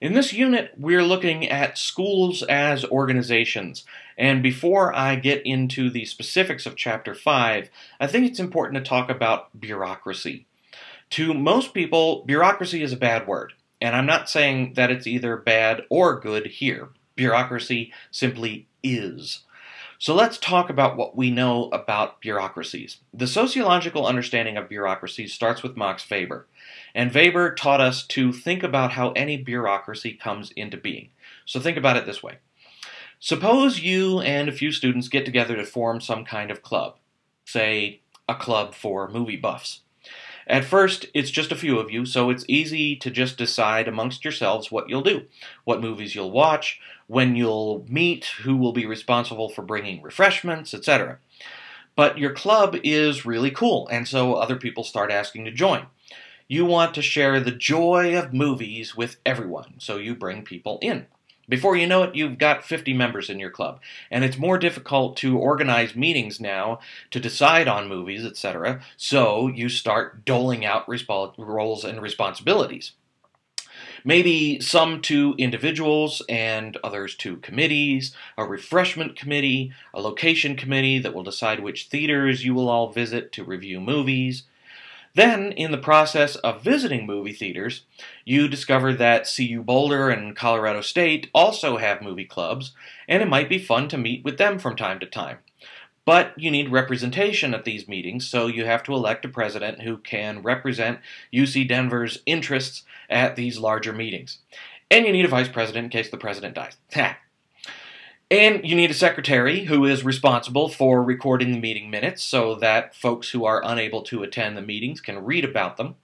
In this unit, we're looking at schools as organizations. And before I get into the specifics of Chapter 5, I think it's important to talk about bureaucracy. To most people, bureaucracy is a bad word. And I'm not saying that it's either bad or good here. Bureaucracy simply is. So let's talk about what we know about bureaucracies. The sociological understanding of bureaucracies starts with Max Weber. And Weber taught us to think about how any bureaucracy comes into being. So think about it this way. Suppose you and a few students get together to form some kind of club, say a club for movie buffs. At first, it's just a few of you, so it's easy to just decide amongst yourselves what you'll do, what movies you'll watch, when you'll meet, who will be responsible for bringing refreshments, etc. But your club is really cool, and so other people start asking to join. You want to share the joy of movies with everyone, so you bring people in. Before you know it, you've got 50 members in your club, and it's more difficult to organize meetings now to decide on movies, etc., so you start doling out resp- roles and responsibilities. Maybe some to individuals and others to committees, a refreshment committee, a location committee that will decide which theaters you will all visit to review movies, then, in the process of visiting movie theaters, you discover that CU Boulder and Colorado State also have movie clubs, and it might be fun to meet with them from time to time. But you need representation at these meetings, so you have to elect a president who can represent UC Denver's interests at these larger meetings. And you need a vice president in case the president dies. And you need a secretary who is responsible for recording the meeting minutes so that folks who are unable to attend the meetings can read about them.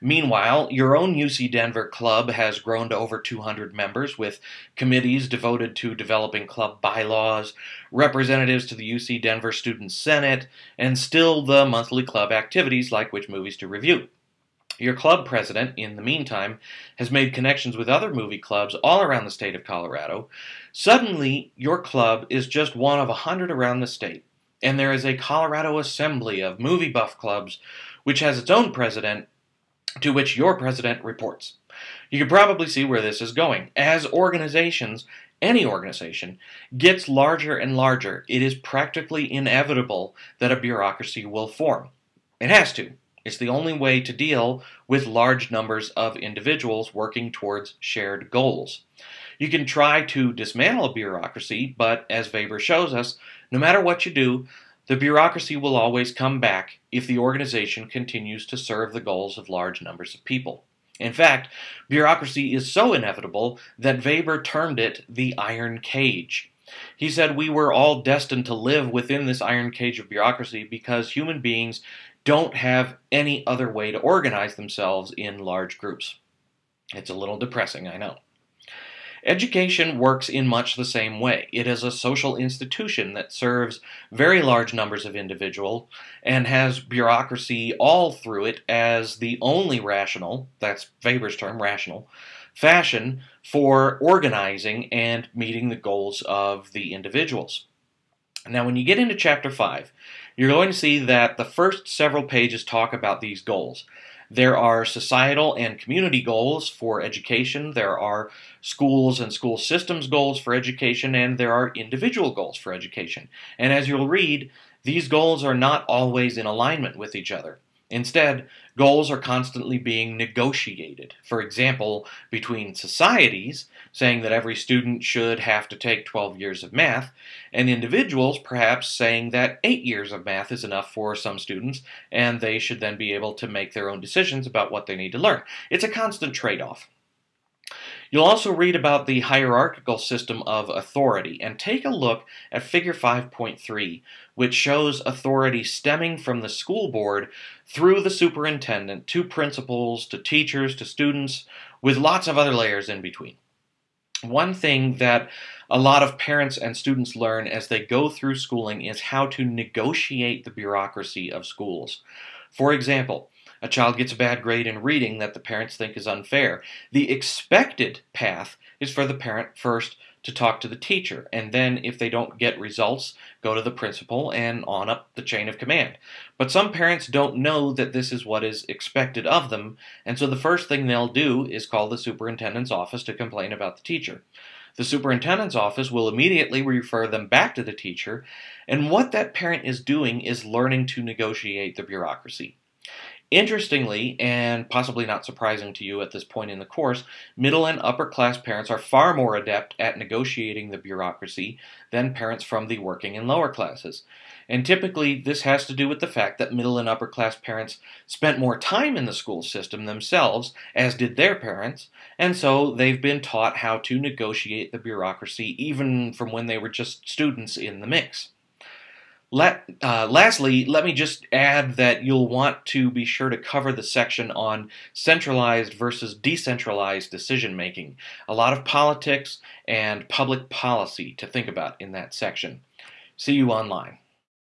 Meanwhile, your own UC Denver club has grown to over 200 members with committees devoted to developing club bylaws, representatives to the UC Denver Student Senate, and still the monthly club activities like which movies to review. Your club president, in the meantime, has made connections with other movie clubs all around the state of Colorado. Suddenly, your club is just one of a hundred around the state, and there is a Colorado Assembly of movie buff clubs, which has its own president, to which your president reports. You can probably see where this is going. As organizations, any organization, gets larger and larger, it is practically inevitable that a bureaucracy will form. It has to. It's the only way to deal with large numbers of individuals working towards shared goals. You can try to dismantle a bureaucracy, but as Weber shows us, no matter what you do, the bureaucracy will always come back if the organization continues to serve the goals of large numbers of people. In fact, bureaucracy is so inevitable that Weber termed it the iron cage. He said we were all destined to live within this iron cage of bureaucracy because human beings don't have any other way to organize themselves in large groups. It's a little depressing, I know. Education works in much the same way. It is a social institution that serves very large numbers of individuals and has bureaucracy all through it as the only rational, that's Weber's term, rational, fashion for organizing and meeting the goals of the individuals. Now, when you get into chapter 5, you're going to see that the first several pages talk about these goals. There are societal and community goals for education, there are schools and school systems goals for education, and there are individual goals for education. And as you'll read, these goals are not always in alignment with each other. Instead, goals are constantly being negotiated. For example, between societies, saying that every student should have to take 12 years of math, and individuals perhaps saying that 8 years of math is enough for some students, and they should then be able to make their own decisions about what they need to learn. It's a constant trade off. You'll also read about the hierarchical system of authority and take a look at Figure 5.3, which shows authority stemming from the school board through the superintendent to principals, to teachers, to students, with lots of other layers in between. One thing that a lot of parents and students learn as they go through schooling is how to negotiate the bureaucracy of schools. For example, a child gets a bad grade in reading that the parents think is unfair. The expected path is for the parent first to talk to the teacher. And then, if they don't get results, go to the principal and on up the chain of command. But some parents don't know that this is what is expected of them, and so the first thing they'll do is call the superintendent's office to complain about the teacher. The superintendent's office will immediately refer them back to the teacher, and what that parent is doing is learning to negotiate the bureaucracy. Interestingly, and possibly not surprising to you at this point in the course, middle and upper class parents are far more adept at negotiating the bureaucracy than parents from the working and lower classes. And typically, this has to do with the fact that middle and upper class parents spent more time in the school system themselves, as did their parents, and so they've been taught how to negotiate the bureaucracy even from when they were just students in the mix. Let, uh, lastly, let me just add that you'll want to be sure to cover the section on centralized versus decentralized decision making. A lot of politics and public policy to think about in that section. See you online.